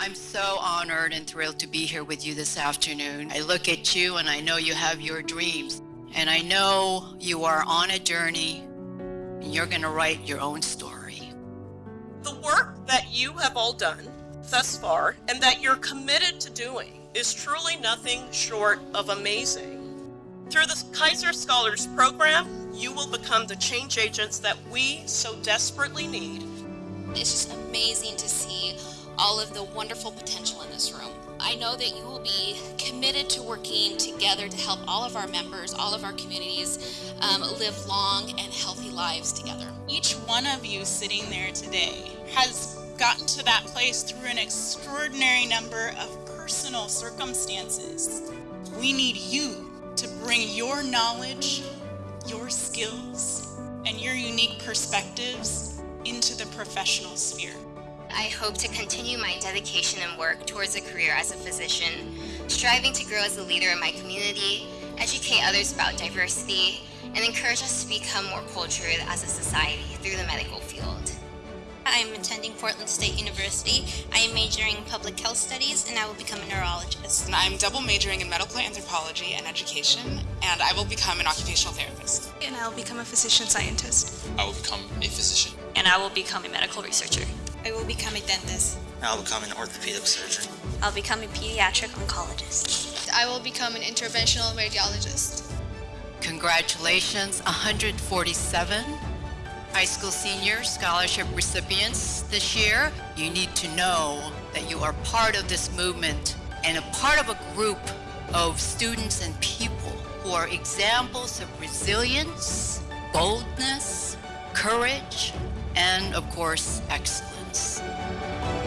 I'm so honored and thrilled to be here with you this afternoon. I look at you and I know you have your dreams. And I know you are on a journey and you're going to write your own story. The work that you have all done thus far and that you're committed to doing is truly nothing short of amazing. Through the Kaiser Scholars Program, you will become the change agents that we so desperately need. It's just amazing to see all of the wonderful potential in this room. I know that you will be committed to working together to help all of our members, all of our communities um, live long and healthy lives together. Each one of you sitting there today has gotten to that place through an extraordinary number of personal circumstances. We need you to bring your knowledge, your skills, and your unique perspectives into the professional sphere. I hope to continue my dedication and work towards a career as a physician, striving to grow as a leader in my community, educate others about diversity, and encourage us to become more cultured as a society through the medical field. I am attending Portland State University. I am majoring in public health studies and I will become a neurologist. And I'm double majoring in medical anthropology and education and I will become an occupational therapist. And I will become a physician scientist. I will become a physician. And I will become a medical researcher. I will become a dentist. I'll become an orthopedic surgeon. I'll become a pediatric oncologist. I will become an interventional radiologist. Congratulations, 147 high school senior scholarship recipients this year. You need to know that you are part of this movement and a part of a group of students and people who are examples of resilience, boldness, courage, and of course, excellence. Times.